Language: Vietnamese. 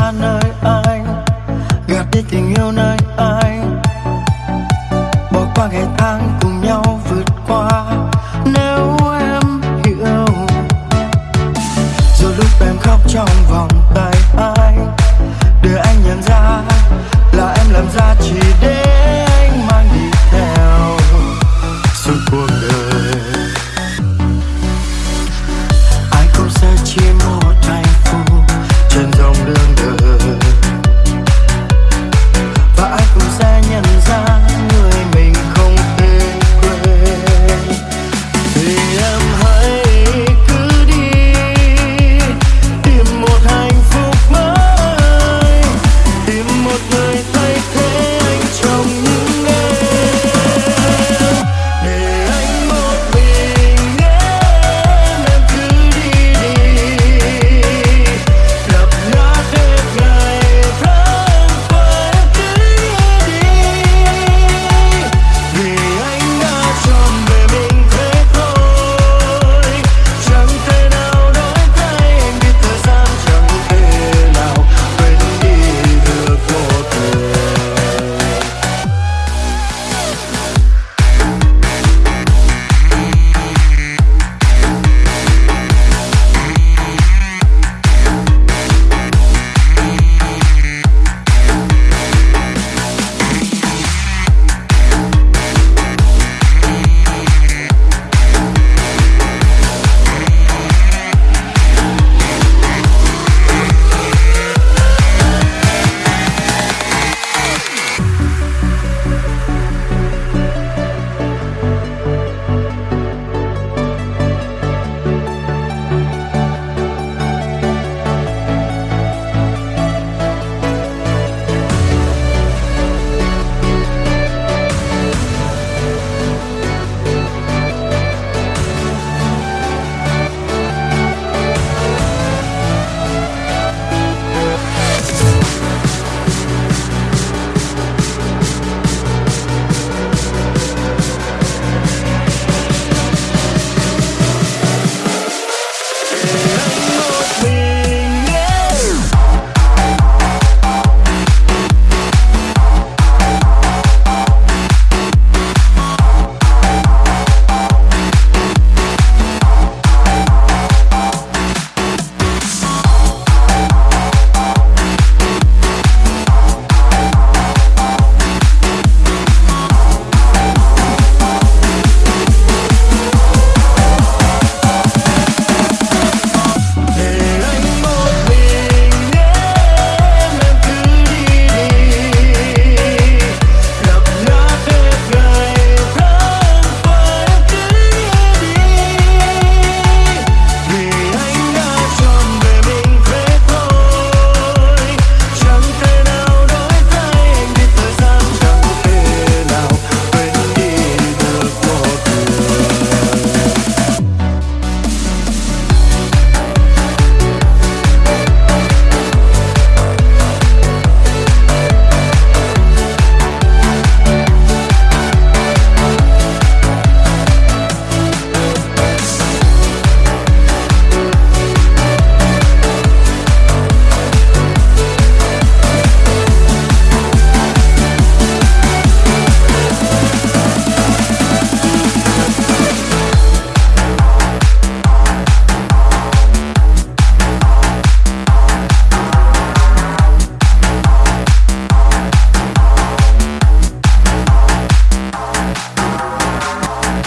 xa nơi anh, gạt đi tình yêu nơi anh. Bỏ qua ngày tháng cùng nhau vượt qua